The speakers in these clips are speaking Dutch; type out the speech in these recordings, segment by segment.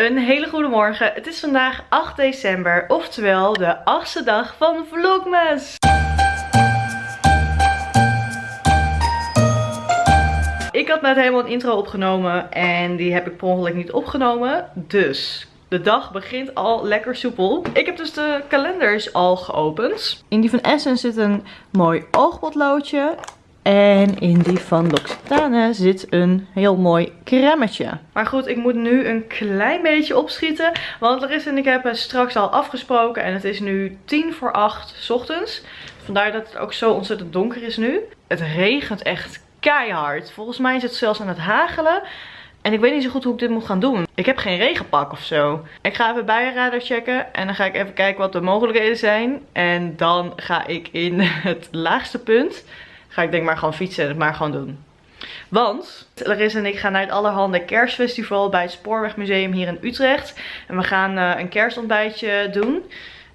Een hele goede morgen. Het is vandaag 8 december, oftewel de achtste dag van Vlogmas. Ik had net helemaal een intro opgenomen en die heb ik per ongeluk niet opgenomen. Dus de dag begint al lekker soepel. Ik heb dus de kalenders al geopend. In die van Essence zit een mooi oogpotloodje. En in die van L'Occitane zit een heel mooi cremmetje. Maar goed, ik moet nu een klein beetje opschieten. Want Larissa en ik hebben straks al afgesproken. En het is nu tien voor acht ochtends. Vandaar dat het ook zo ontzettend donker is nu. Het regent echt keihard. Volgens mij is het zelfs aan het hagelen. En ik weet niet zo goed hoe ik dit moet gaan doen. Ik heb geen regenpak of zo. Ik ga even bijenradar checken. En dan ga ik even kijken wat de mogelijkheden zijn. En dan ga ik in het laagste punt. Ga ik denk maar gewoon fietsen en het maar gewoon doen. Want Larissa en ik gaan naar het allerhande kerstfestival bij het Spoorwegmuseum hier in Utrecht. En we gaan uh, een kerstontbijtje doen.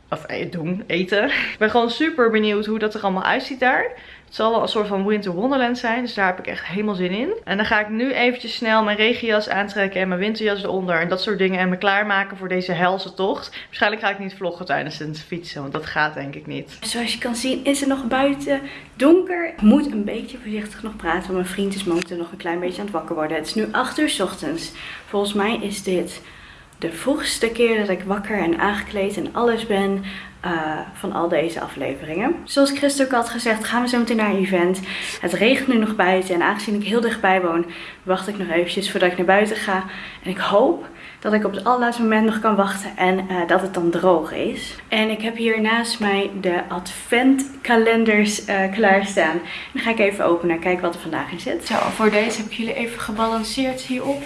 Of eh, eten. Ik ben gewoon super benieuwd hoe dat er allemaal uitziet daar. Het zal wel een soort van winter wonderland zijn. Dus daar heb ik echt helemaal zin in. En dan ga ik nu eventjes snel mijn regenjas aantrekken en mijn winterjas eronder. En dat soort dingen. En me klaarmaken voor deze helse tocht. Waarschijnlijk ga ik niet vloggen tijdens het fietsen. Want dat gaat denk ik niet. Zoals je kan zien is het nog buiten donker. Ik moet een beetje voorzichtig nog praten. Want mijn vriend is momenteel nog een klein beetje aan het wakker worden. Het is nu 8 uur ochtends. Volgens mij is dit de vroegste keer dat ik wakker en aangekleed en alles ben uh, van al deze afleveringen. Zoals Chris ook had gezegd, gaan we zo meteen naar een event. Het regent nu nog buiten en aangezien ik heel dichtbij woon, wacht ik nog eventjes voordat ik naar buiten ga. En ik hoop dat ik op het allerlaatste moment nog kan wachten en uh, dat het dan droog is. En ik heb hier naast mij de adventkalenders uh, klaarstaan. Dan ga ik even openen en kijken wat er vandaag in zit. Zo, voor deze heb ik jullie even gebalanceerd hierop.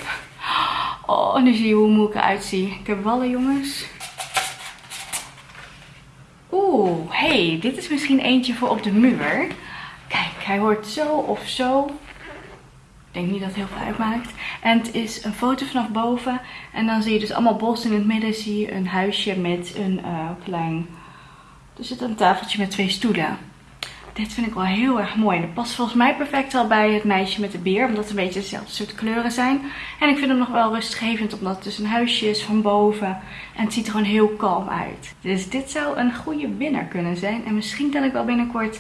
Oh, nu zie je hoe moe ik eruit zie. Ik heb wallen jongens. Oeh, hey, dit is misschien eentje voor op de muur. Kijk, hij hoort zo of zo. Ik denk niet dat het heel veel uitmaakt. En het is een foto vanaf boven. En dan zie je dus allemaal bos in het midden. Zie je een huisje met een uh, klein... Er zit een tafeltje met twee stoelen. Dit vind ik wel heel erg mooi. En dat past volgens mij perfect al bij het meisje met de beer. Omdat het een beetje dezelfde soort kleuren zijn. En ik vind hem nog wel rustgevend. Omdat het dus een huisje is van boven. En het ziet er gewoon heel kalm uit. Dus dit zou een goede winnaar kunnen zijn. En misschien kan ik wel binnenkort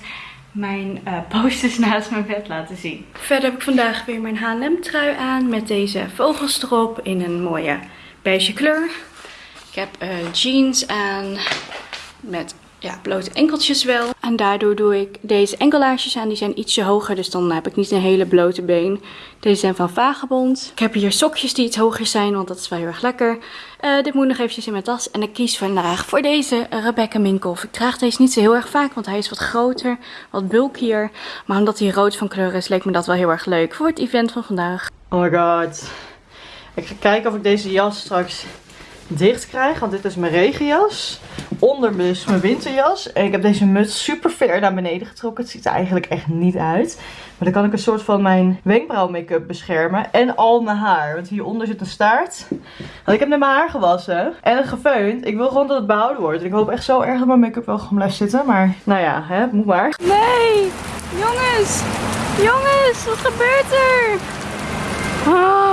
mijn uh, posters naast mijn bed laten zien. Verder heb ik vandaag weer mijn H&M trui aan. Met deze vogels erop in een mooie beige kleur. Ik heb uh, jeans aan met ja, blote enkeltjes wel. En daardoor doe ik deze enkelaarsjes aan. Die zijn ietsje hoger, dus dan heb ik niet een hele blote been. Deze zijn van Vagebond. Ik heb hier sokjes die iets hoger zijn, want dat is wel heel erg lekker. Uh, dit moet nog eventjes in mijn tas. En ik kies vandaag voor deze Rebecca Minkoff. Ik draag deze niet zo heel erg vaak, want hij is wat groter, wat bulkier. Maar omdat hij rood van kleur is, leek me dat wel heel erg leuk voor het event van vandaag. Oh my god. Ik ga kijken of ik deze jas straks dicht krijg. Want dit is mijn regenjas. Onder dus mijn winterjas. En ik heb deze muts super ver naar beneden getrokken. Het ziet er eigenlijk echt niet uit. Maar dan kan ik een soort van mijn wenkbrauw make-up beschermen. En al mijn haar. Want hieronder zit een staart. Want ik heb net mijn haar gewassen. En het gefeund. Ik wil gewoon dat het behouden wordt. Ik hoop echt zo erg dat mijn make-up wel gewoon blijft zitten. Maar nou ja, hè, moet maar. Nee! Jongens! Jongens, wat gebeurt er? Oh.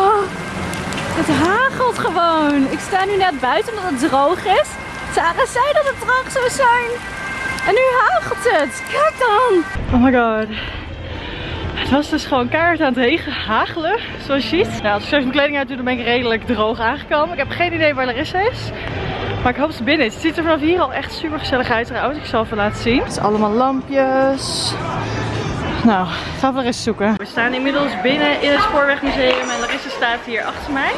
Het hagelt gewoon. Ik sta nu net buiten omdat het droog is. Sarah zei dat het droog zou zijn. En nu hagelt het. Kijk dan. Oh my god. Het was dus gewoon keihard aan het regen, hagelen, zoals je ziet. Nou, als ik mijn kleding uit doe, dan ben ik redelijk droog aangekomen. Ik heb geen idee waar Larissa is. Maar ik hoop dat ze binnen is. Het ziet er vanaf hier al echt super gezellig uit trouwens. Ik zal even laten zien. Het is allemaal lampjes. Nou, gaan we eens zoeken. We staan inmiddels binnen in het Spoorwegmuseum en Larissa staat hier achter mij.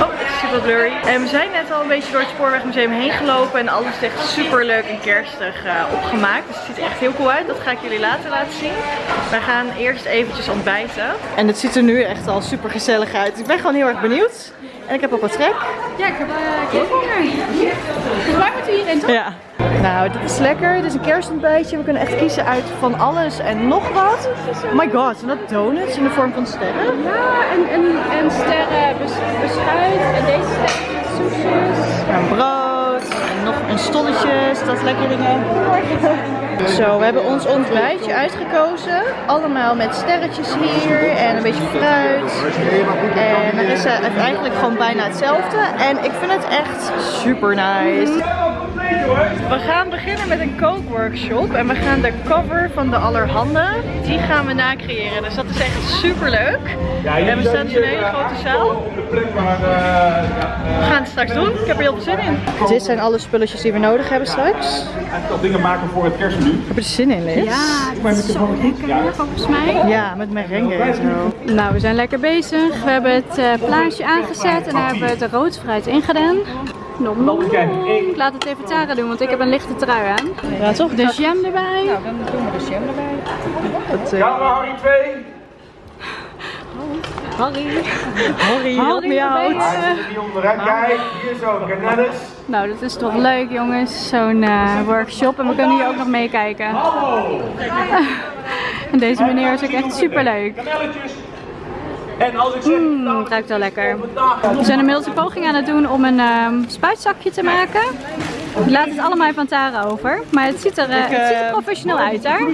Oh, het is super blurry. En we zijn net al een beetje door het Spoorwegmuseum heen gelopen en alles is echt super leuk en kerstig uh, opgemaakt. Dus het ziet er echt heel cool uit. Dat ga ik jullie later laten zien. We gaan eerst eventjes ontbijten. En het ziet er nu echt al super gezellig uit. Ik ben gewoon heel erg benieuwd. En ik heb ook wat trek. Ja, ik heb uh, ook Dus waar moeten we hierheen toch? Ja. Nou, dit is lekker. Dit is een kerstontbijtje. We kunnen echt kiezen uit van alles en nog wat. Oh my god, zijn dat donuts in de vorm van sterren? Ja, en, en, en sterren beschuit. En deze sterren soesjes. En brood. En nog een stolletjes. Dat is lekker dingen. Zo, we hebben ons ontbijtje uitgekozen. Allemaal met sterretjes hier en een beetje fruit. En Marissa heeft eigenlijk gewoon bijna hetzelfde. En ik vind het echt super nice. We gaan beginnen met een kookworkshop en we gaan de cover van de Allerhande, die gaan we nacreëren. Dus dat is echt super leuk. En we staan dus in een hele grote zaal. De eh, We gaan het straks doen. Ik heb er heel veel zin in. Dit zijn alle spulletjes die we nodig hebben straks. eigenlijk al dingen maken voor het kerstmenu. Heb je er zin in, Liz? Ja, dit is zo lekker volgens mij. Ja, met merengue en zo. Nou, we zijn lekker bezig. We hebben het eh plaatje aangezet en daar hebben we het rood fruit ingedaan. Nom, nom, nom. Ik laat het even Tara doen, want ik heb een lichte trui aan. Ja, toch? De jam erbij. Nou, dan doen we de jam erbij. Dat, eh, Camera Harry 2. Harry. Harry, help me Harry, out. waar ben Hij zit er niet onderuit. Kijk, hier zo, Canellis. Nou, dat is toch leuk jongens, zo'n eh, workshop. En we kunnen hier ook nog meekijken. En deze meneer is ook echt super leuk. En als ik zeg... Mmm, het ruikt wel lekker. We zijn inmiddels een poging aan het doen om een ehm, spuitzakje te maken. Ik laat het allemaal aan Tara over. Maar het ziet er, eh, het ziet er eh, professioneel uit daar.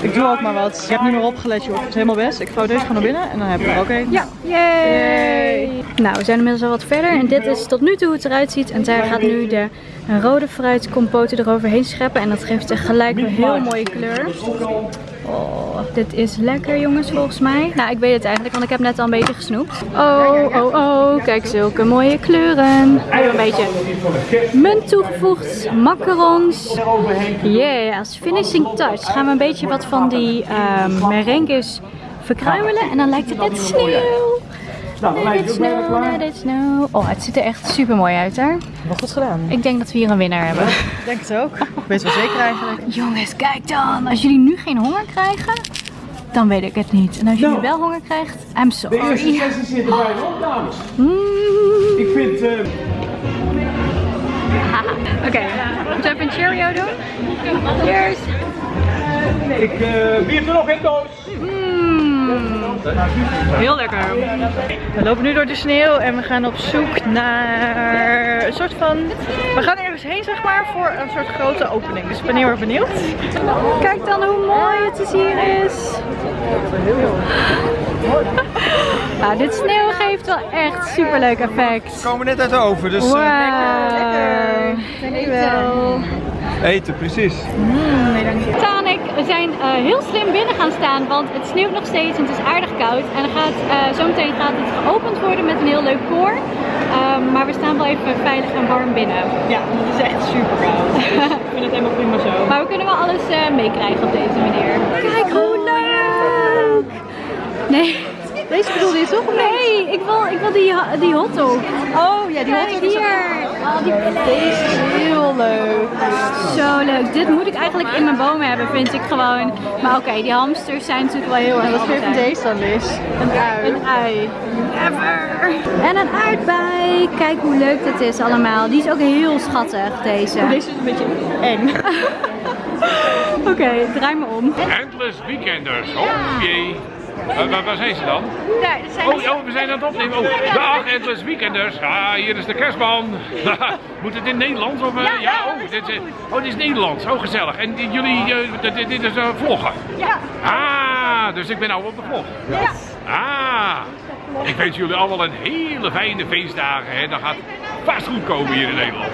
Ik doe ook maar wat. Ik heb nu maar opgelet, joh. Het is helemaal best. Ik vouw deze gewoon naar binnen en dan heb ik er ook een. Ja, yay! Nou, we zijn inmiddels al wat verder en dit is tot nu toe hoe het eruit ziet. En Tara gaat nu de rode fruitcompote eroverheen scheppen en dat geeft echt gelijk een heel mooie kleur. Oh, dit is lekker jongens volgens mij. Nou, ik weet het eigenlijk, want ik heb net al een beetje gesnoept. Oh, oh, oh, kijk zulke mooie kleuren. Nu een beetje munt toegevoegd, macarons. Yeah, als finishing touch gaan we een beetje wat van die ehm merengues verkruimelen en dan lijkt het net sneeuw. Nou, dan lijkt het bijna klaar. let it snow. Oh, het ziet er echt super mooi uit daar. Wel goed gedaan. Ik denk dat we hier een winnaar hebben. Ik denk het ook. Ik weet wel zeker eigenlijk. Jongens, kijk dan. Als jullie nu geen honger krijgen, dan weet ik het niet. En als jullie Nou. wel honger krijgt, I'm De eerste sorry. sessie zit er bijna op, dames. Mm. Ik vind... eh, Oké, moeten we even een Cheerio doen? Cheers. ik, eh, wie heeft er nog in doos? Mm. Heel lekker. We lopen nu door de sneeuw en we gaan op zoek naar een soort van... We gaan ergens heen zeg maar voor een soort grote opening. Dus ik ben heel erg benieuwd. Kijk dan hoe mooi het dus hier is. Nou, dit sneeuw geeft wel echt super leuk effect. We komen net uit de oven, dus eh, Wauw. Dankjewel. eten, precies. Taan en ik zijn eh, heel slim binnen gaan staan, want het sneeuwt nog steeds en het is aardig koud. En dan gaat, eh, zometeen gaat het geopend worden met een heel leuk koor. Ehm, maar we staan wel even veilig en warm binnen. Ja, het is echt super koud. Dus ik vind het helemaal prima zo. Maar we kunnen wel alles eh, meekrijgen op deze manier. Kijk hoe leuk! Nee. Deze bedoelde je toch? Nee, ik wil, ik wil die, die hotdog. Oh ja, die hotdog is ook- Oh, Deze is heel leuk. Zo leuk. Dit moet ik eigenlijk in mijn bomen hebben, vind ik gewoon. Maar oké, die hamsters zijn natuurlijk wel heel erg Wat vind je van deze dan, Liz? Een ui. Een ui. Never. En een aardbei. Kijk hoe leuk dit is allemaal. Die is ook heel schattig, deze. Deze is een beetje eng. Oké, draai me om. Endless Weekenders. Oh jee. Waar, waar, waar zijn ze dan? Daar, dat zijn Oh, oh, we zijn aan het opnemen. Oh, dag Endless Weekenders. Ah, hier is de kerstman. Moet het in Nederlands? Of, eh, ja, oh, dit, is, oh, dit is Nederlands. Oh, gezellig. En die- jullie, eh, dit, dit is eh, vloggen? Ja. Ah, dus ik ben nou op de vlog. Ja. Ah, ik wens jullie allemaal een hele fijne feestdagen. Hè. Dat gaat vast goed komen hier in Nederland.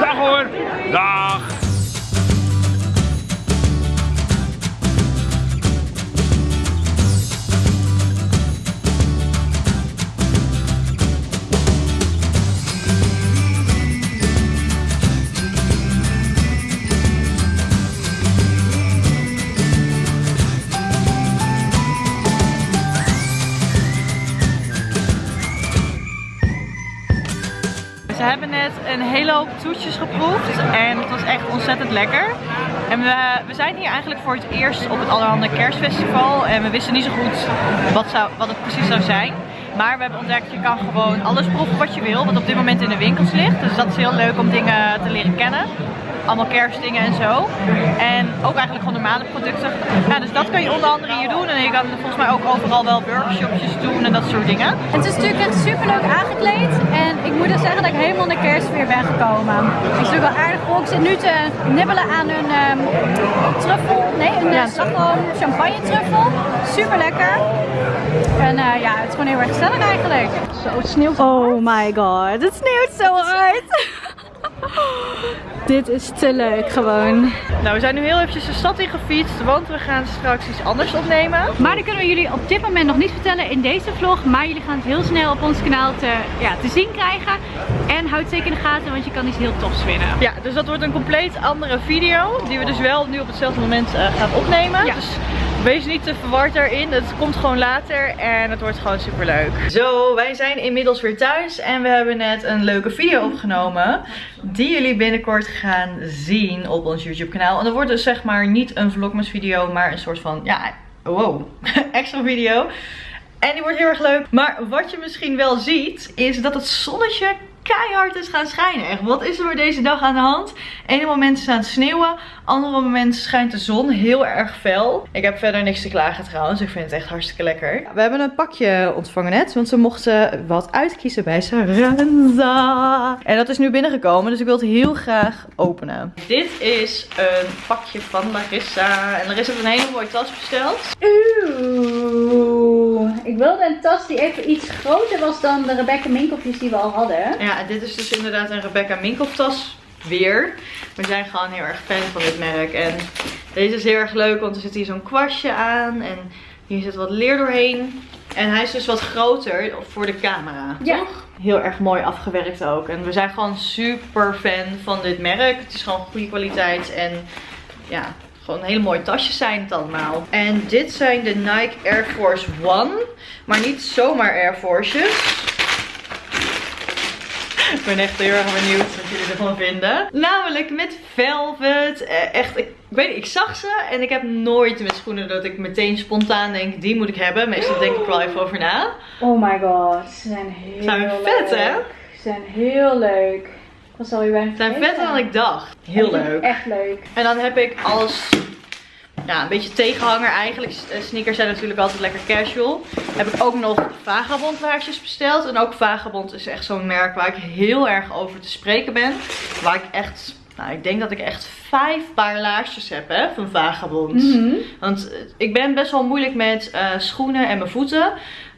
Dag hoor. Dag. Ze hebben net een hele hoop toetjes geproefd en het was echt ontzettend lekker. En we, we zijn hier eigenlijk voor het eerst op het Allerhande Kerstfestival en we wisten niet zo goed wat, zou, wat het precies zou zijn. Maar we hebben ontdekt, je kan gewoon alles proeven wat je wil, wat op dit moment in de winkels ligt. Dus dat is heel leuk om dingen te leren kennen. Allemaal kerstdingen en zo. En ook eigenlijk gewoon normale producten. Ja, dus dat kan je onder andere hier doen. En je kan volgens mij ook overal wel workshopjes doen en dat soort dingen. Het is natuurlijk echt super leuk aangekleed. En ik moet dus zeggen dat ik helemaal in de kerstfeer ben gekomen. Het is natuurlijk wel aardig vol. Ik zit nu te nibbelen aan een ehm, truffel. Nee, een ja. slagroom champagne truffel. Super lekker. En eh, ja, het is gewoon heel erg gezellig eigenlijk. Zo, het sneeuwt Oh my god, het sneeuwt zo hard. Dit is te leuk gewoon. Nou, we zijn nu heel eventjes de stad in gefietst, want we gaan straks iets anders opnemen. Maar dat kunnen we jullie op dit moment nog niet vertellen in deze vlog. Maar jullie gaan het heel snel op ons kanaal te, ja, te zien krijgen. En houd zeker in de gaten, want je kan iets heel tofs winnen. Ja, dus dat wordt een compleet andere video. Die we dus wel nu op hetzelfde moment uh, gaan opnemen. Ja. Dus wees niet te verward daarin. Het komt gewoon later en het wordt gewoon super leuk. Zo, wij zijn inmiddels weer thuis. En we hebben net een leuke video opgenomen. Die jullie binnenkort gaan zien op ons YouTube kanaal. En dat wordt dus zeg maar niet een vlogmas video, maar een soort van, ja, wow, extra video. En die wordt heel erg leuk. Maar wat je misschien wel ziet, is dat het zonnetje keihard is gaan schijnen. Echt, wat is er voor deze dag aan de hand? Ene moment is het aan het sneeuwen. Andere moment schijnt de zon heel erg fel. Ik heb verder niks te klagen trouwens. Ik vind het echt hartstikke lekker. We hebben een pakje ontvangen net. Want ze mochten wat uitkiezen bij Saranza. En dat is nu binnengekomen. Dus ik wil het heel graag openen. Dit is een pakje van Larissa. En Larissa heeft een hele mooie tas besteld. Oeh, ik wilde een tas die even iets groter was dan de Rebecca Minkeltjes die we al hadden. Ja, dit is dus inderdaad een Rebecca Minkoff tas weer. We zijn gewoon heel erg fan van dit merk. En deze is heel erg leuk, want er zit hier zo'n kwastje aan. En hier zit wat leer doorheen. En hij is dus wat groter voor de camera. Ja. Toch? Heel erg mooi afgewerkt ook. En we zijn gewoon super fan van dit merk. Het is gewoon goede kwaliteit. En ja, gewoon hele mooie tasjes zijn het allemaal. En dit zijn de Nike Air Force One. Maar niet zomaar Air Forces. Ik ben echt heel erg benieuwd wat jullie ervan vinden. Namelijk met velvet. Eh, echt, ik, weet niet, ik zag ze en ik heb nooit met schoenen dat ik meteen spontaan denk, die moet ik hebben. Meestal denk ik wel even over na. Oh my god, ze zijn heel Zijn vet, leuk. hè? Ze zijn heel leuk. Was alweer bijna Ze zijn vetter dan ik dacht. Heel leuk. Echt leuk. En dan heb ik als ja, een beetje tegenhanger eigenlijk. Eh, Sneakers zijn natuurlijk altijd lekker casual. Heb ik ook nog Vagabond laarsjes besteld. En ook Vagabond is echt zo'n merk waar ik heel erg over te spreken ben. Waar ik echt, nou ik denk dat ik echt vijf paar laarsjes heb hè, van Vagabond. Mhm. Want eh, ik ben best wel moeilijk met eh, schoenen en mijn voeten.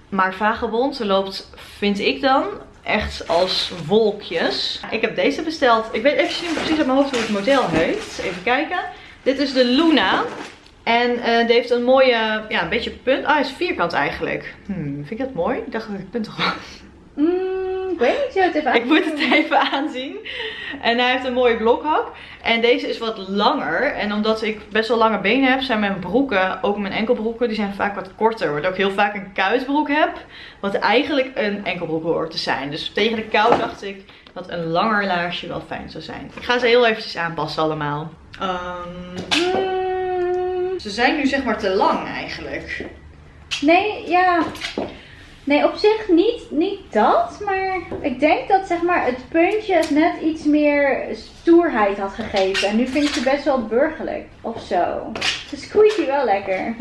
Maar Vagabond loopt, vind ik dan, echt als wolkjes. Ik heb deze besteld. Ik weet even niet precies uit mijn hoofd hoe het model heet. Even kijken. Dit is de Luna. En eh die heeft een mooie, ja, een beetje punt. Ah, hij is vierkant eigenlijk. Hmm, vind ik dat mooi? Ik dacht dat ik punten was. Mm, ik weet niet, zo het even Ik moet het even aanzien. En hij heeft een mooie blokhak. En deze is wat langer. En omdat ik best wel lange benen heb, zijn mijn broeken, ook mijn enkelbroeken, die zijn vaak wat korter. Waardoor ik heel vaak een kuitbroek heb. Wat eigenlijk een enkelbroek hoort te zijn. Dus tegen de kou dacht ik dat een langer laarsje wel fijn zou zijn. Ik ga ze heel eventjes aanpassen allemaal. Ehm, Mm, ze zijn nu zeg maar te lang eigenlijk. nee, ja. Nee, op zich niet, niet dat. Maar ik denk dat zeg maar, het puntje het net iets meer stoerheid had gegeven. En nu vind ik ze best wel burgerlijk. Of zo. Ze squeaky wel lekker.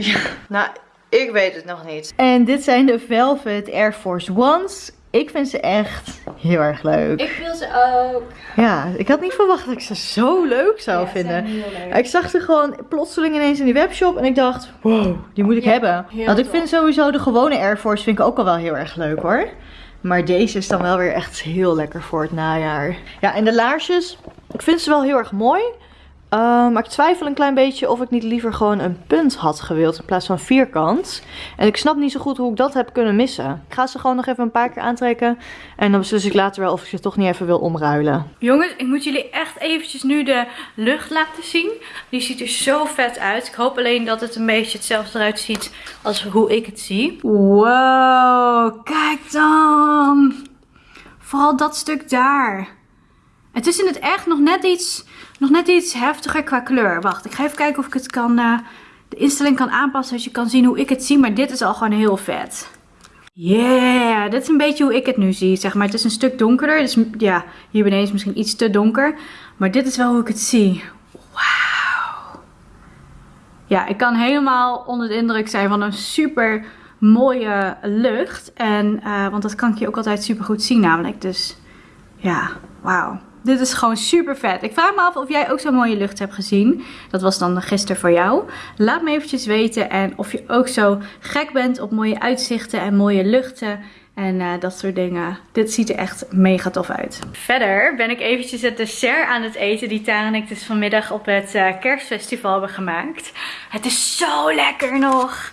Nou, ik weet het nog niet. En dit zijn de Velvet Air Force Ones. Ik vind ze echt heel erg leuk. Ik wil ze ook. Ja, ik had niet verwacht dat ik ze zo leuk zou Ja, vinden. leuk. Ik zag ze gewoon plotseling ineens in die webshop en ik dacht, wow, die moet ik Ja, hebben. Want ik vind sowieso de gewone Air Force vind ik ook al wel heel erg leuk hoor. Maar deze is dan wel weer echt heel lekker voor het najaar. Ja, en de laarsjes, ik vind ze wel heel erg mooi. Uh, maar ik twijfel een klein beetje of ik niet liever gewoon een punt had gewild in plaats van vierkant. En ik snap niet zo goed hoe ik dat heb kunnen missen. Ik ga ze gewoon nog even een paar keer aantrekken. En dan beslis ik later wel of ik ze toch niet even wil omruilen. Jongens, ik moet jullie echt eventjes nu de lucht laten zien. Die ziet er zo vet uit. Ik hoop alleen dat het een beetje hetzelfde eruit ziet als hoe ik het zie. Wow, kijk dan. Vooral dat stuk daar. Het is in het echt nog net iets, nog net iets heftiger qua kleur. Wacht, ik ga even kijken of ik het kan, eh, de instelling kan aanpassen. Zodat je kan zien hoe ik het zie. Maar dit is al gewoon heel vet. Yeah, dit is een beetje hoe ik het nu zie. Zeg maar, het is een stuk donkerder. Dus ja, hier beneden is misschien iets te donker. Maar dit is wel hoe ik het zie. Wauw. Ja, ik kan helemaal onder de indruk zijn van een super mooie lucht. En, eh, want dat kan ik je ook altijd super goed zien namelijk. Dus ja, Wauw. Dit is gewoon super vet. Ik vraag me af of jij ook zo'n mooie lucht hebt gezien. Dat was dan gisteren voor jou. Laat me eventjes weten. En of je ook zo gek bent op mooie uitzichten en mooie luchten. En eh, dat soort dingen. Dit ziet er echt mega tof uit. Verder ben ik eventjes het dessert aan het eten. Die Tara en ik dus vanmiddag op het eh, kerstfestival hebben gemaakt. Het is zo lekker nog.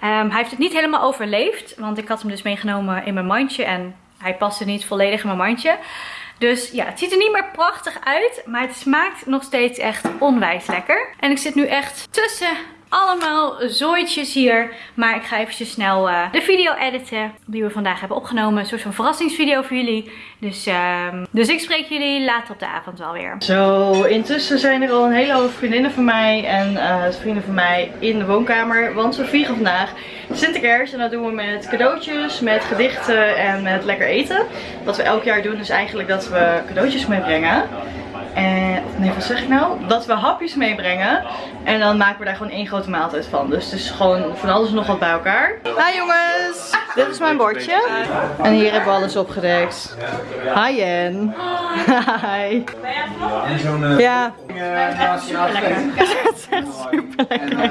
Ehm, hij heeft het niet helemaal overleefd. Want ik had hem dus meegenomen in mijn mandje. En hij paste niet volledig in mijn mandje. Dus ja, het ziet er niet meer prachtig uit. Maar het smaakt nog steeds echt onwijs lekker. En ik zit nu echt tussen allemaal zooitjes hier. Maar ik ga eventjes snel uh, de video editen die we vandaag hebben opgenomen. Een soort van verrassingsvideo voor jullie. Dus, um, dus ik spreek jullie later op de avond wel weer. Zo, intussen zijn er al een hele hoop vriendinnen van mij en uh, vrienden van mij in de woonkamer. Want we vieren vandaag Sinterklaas en dat doen we met cadeautjes, met gedichten en met lekker eten. Wat we elk jaar doen is eigenlijk dat we cadeautjes meebrengen. En, of nee, wat zeg ik nou? Dat we hapjes meebrengen. En dan maken we daar gewoon één grote maaltijd van. Dus het is gewoon van alles nog wat bij elkaar. Hi jongens! Dit is mijn bordje. En hier hebben we alles opgedekt. Hi Jen. Hi. Ja. Het is echt super lekker.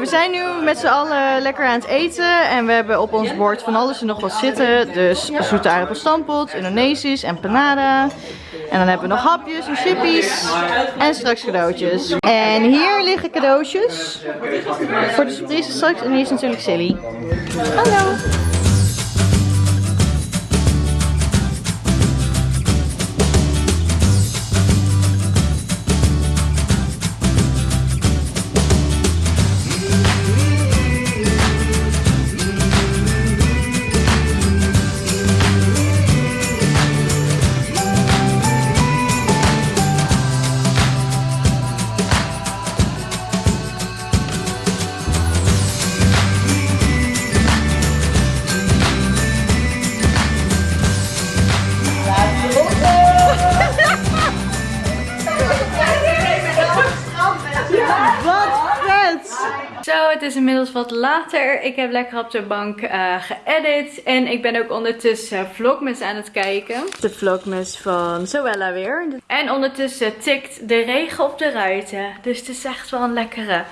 We zijn nu met z'n allen lekker aan het eten. En we hebben op ons bord van alles en nog wat zitten. Dus zoete aardappelstampot, Indonesisch en panada. En dan hebben we nog hapjes en chippies. En straks cadeautjes. En hier liggen cadeautjes. Voor de surprise straks. En hier is natuurlijk Silly. Hallo. Zo, het is inmiddels wat later. Ik heb lekker op de bank uh, geëdit. En ik ben ook ondertussen vlogmas aan het kijken. De vlogmas van Zoella weer. En ondertussen tikt de regen op de ruiten. Dus het is echt wel een lekkere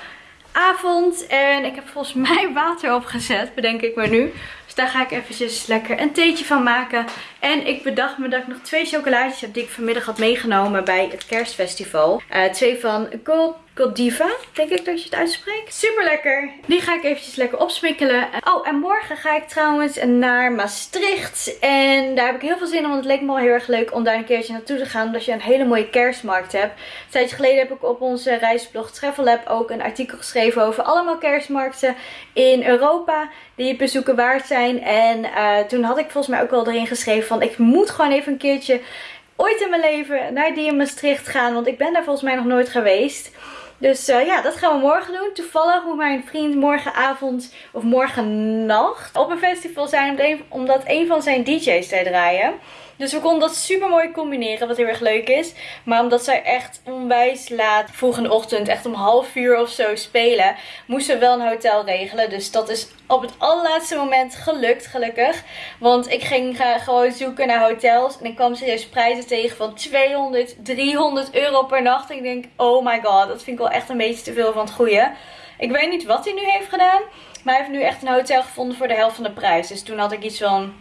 avond. En ik heb volgens mij water opgezet, bedenk ik maar nu. Daar ga ik eventjes lekker een theetje van maken. En ik bedacht me dat ik nog twee chocolaatjes heb die ik vanmiddag had meegenomen bij het kerstfestival. Uh, twee van Gold, Goldiva, denk ik dat je het uitspreekt. Super lekker. Die ga ik eventjes lekker opsmikkelen. Oh, en morgen ga ik trouwens naar Maastricht. En daar heb ik heel veel zin in, want het leek me wel heel erg leuk om daar een keertje naartoe te gaan. Omdat je een hele mooie kerstmarkt hebt. Een tijdje geleden heb ik op onze reisblog Travel Lab ook een artikel geschreven over allemaal kerstmarkten in Europa. Die het bezoeken waard zijn. En uh, toen had ik volgens mij ook wel erin geschreven van ik moet gewoon even een keertje ooit in mijn leven naar die in Maastricht gaan. Want ik ben daar volgens mij nog nooit geweest. Dus uh, ja, dat gaan we morgen doen. Toevallig moet mijn vriend morgenavond of morgennacht op een festival zijn. Omdat een van zijn DJ's daar draaien. Dus we konden dat super mooi combineren, wat heel erg leuk is. Maar omdat zij echt onwijs laat, volgende ochtend, echt om half uur of zo spelen, moesten we wel een hotel regelen. Dus dat is op het allerlaatste moment gelukt, gelukkig. Want ik ging gewoon zoeken naar hotels en ik kwam serieus prijzen tegen van 200, 300 euro per nacht. En ik denk, oh my god, dat vind ik wel echt een beetje te veel van het goede. Ik weet niet wat hij nu heeft gedaan, maar hij heeft nu echt een hotel gevonden voor de helft van de prijs. Dus toen had ik iets van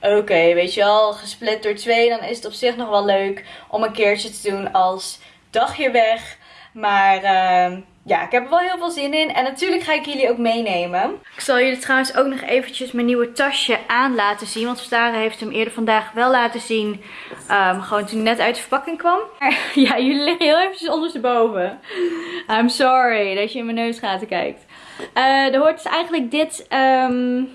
oké, weet je wel, gesplit door twee, dan is het op zich nog wel leuk om een keertje te doen als dagje weg. Maar uh, ja, ik heb er wel heel veel zin in. En natuurlijk ga ik jullie ook meenemen. Ik zal jullie trouwens ook nog eventjes mijn nieuwe tasje aan laten zien. Want Stara heeft hem eerder vandaag wel laten zien. Um, gewoon toen hij net uit de verpakking kwam. Maar ja, jullie liggen heel eventjes ondersteboven. I'm sorry dat je in mijn neusgaten kijkt. Uh, er hoort dus eigenlijk dit... Um,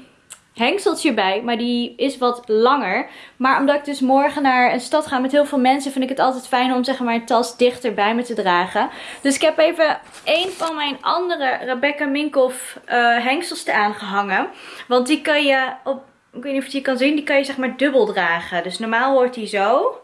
hengseltje bij. Maar die is wat langer. Maar omdat ik dus morgen naar een stad ga met heel veel mensen. Vind ik het altijd fijn om zeg maar een tas dichter bij me te dragen. Dus ik heb even een van mijn andere Rebecca Minkoff uh, hengsels eraan gehangen. Want die kan je op... Ik weet niet of je die kan zien. Die kan je zeg maar dubbel dragen. Dus normaal hoort die zo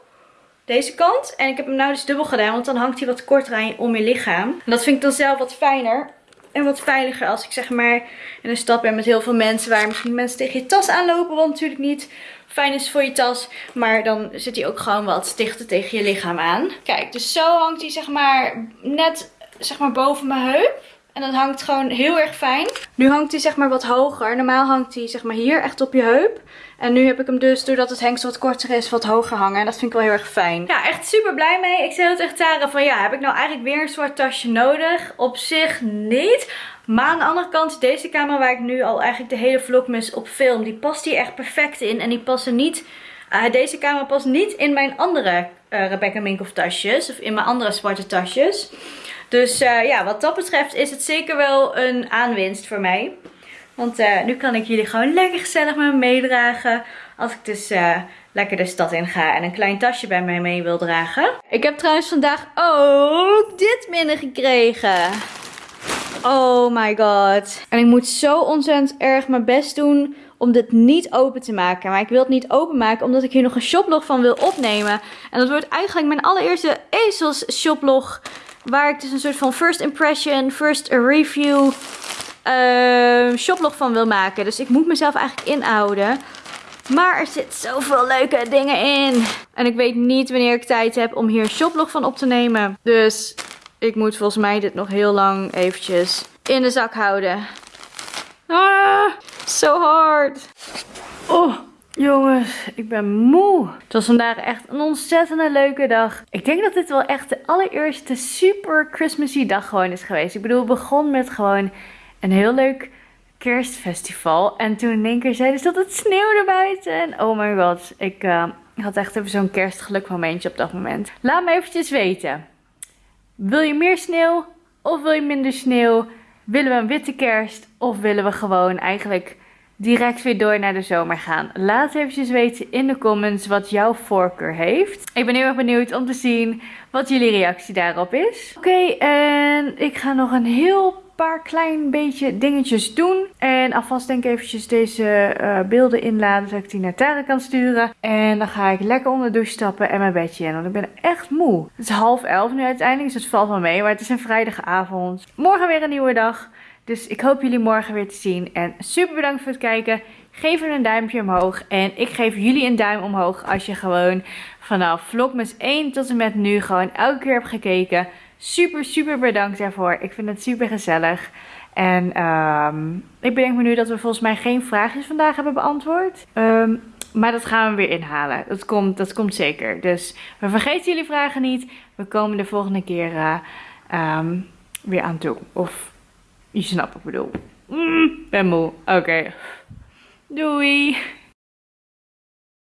deze kant. En ik heb hem nou dus dubbel gedaan, want dan hangt hij wat korter aan je, om je lichaam. En dat vind ik dan zelf wat fijner en wat veiliger als ik zeg maar in een stad ben met heel veel mensen waar misschien mensen tegen je tas aanlopen. Wat natuurlijk niet fijn is voor je tas. Maar dan zit hij ook gewoon wat dichter tegen je lichaam aan. Kijk, dus zo hangt hij zeg maar net zeg maar boven mijn heup. En dat hangt gewoon heel erg fijn. Nu hangt hij zeg maar wat hoger. Normaal hangt hij zeg maar hier echt op je heup. En nu heb ik hem dus, doordat het hengsel wat korter is, wat hoger hangen. En dat vind ik wel heel erg fijn. Ja, echt super blij mee. Ik zei heel tegen Tara van ja, heb ik nou eigenlijk weer een soort tasje nodig? Op zich niet. Maar aan de andere kant, deze kamer waar ik nu al eigenlijk de hele vlogmas op film, die past hier echt perfect in. En die passen niet, uh, deze kamer past niet in mijn andere uh, Rebecca Minkoff tasjes. Of in mijn andere zwarte tasjes. Dus uh, ja, wat dat betreft is het zeker wel een aanwinst voor mij. Want uh, nu kan ik jullie gewoon lekker gezellig met me meedragen. Als ik dus uh, lekker de stad in ga en een klein tasje bij mij mee wil dragen. Ik heb trouwens vandaag ook dit binnengekregen. Oh my god. En ik moet zo ontzettend erg mijn best doen om dit niet open te maken. Maar ik wil het niet openmaken omdat ik hier nog een shoplog van wil opnemen. En dat wordt eigenlijk mijn allereerste ezels shoplog. Waar ik dus een soort van first impression, first review uh, shoplog van wil maken. Dus ik moet mezelf eigenlijk inhouden. Maar er zit zoveel leuke dingen in. En ik weet niet wanneer ik tijd heb om hier een shoplog van op te nemen. Dus ik moet volgens mij dit nog heel lang eventjes in de zak houden. Ah, so hard. Oh, jongens, ik ben moe. Het was vandaag echt een ontzettende leuke dag. Ik denk dat dit wel echt de allereerste super Christmassy dag gewoon is geweest. Ik bedoel, het begon met gewoon een heel leuk kerstfestival. En toen in één keer zeiden ze dat het sneeuwde buiten. En oh my god, ik uh, had echt even zo'n kerstgeluk momentje op dat moment. Laat me eventjes weten. Wil je meer sneeuw of wil je minder sneeuw? Willen we een witte kerst of willen we gewoon eigenlijk direct weer door naar de zomer gaan? Laat eventjes weten in de comments wat jouw voorkeur heeft. Ik ben heel erg benieuwd om te zien wat jullie reactie daarop is. Oké, en ik ga nog een heel paar klein beetje dingetjes doen. En alvast denk ik eventjes deze uh, beelden inladen, zodat ik die naar Tara kan sturen. En dan ga ik lekker onder de douche stappen en mijn bedje in, want ik ben echt moe. Het is half elf nu uiteindelijk, dus het valt wel mee, maar het is een vrijdagavond. Morgen weer een nieuwe dag. Dus ik hoop jullie morgen weer te zien. En super bedankt voor het kijken. Geef er een duimpje omhoog. En ik geef jullie een duim omhoog als je gewoon vanaf vlogmas 1 tot en met nu gewoon elke keer hebt gekeken. Super, super bedankt daarvoor. Ik vind het super gezellig. En um, ik bedenk me nu dat we volgens mij geen vraagjes vandaag hebben beantwoord. Um, maar dat gaan we weer inhalen. Dat komt, dat komt zeker. Dus we vergeten jullie vragen niet. We komen de volgende keer uh, um, weer aan toe. Of je snapt wat ik bedoel. Mm, ben moe. Oké. Doei.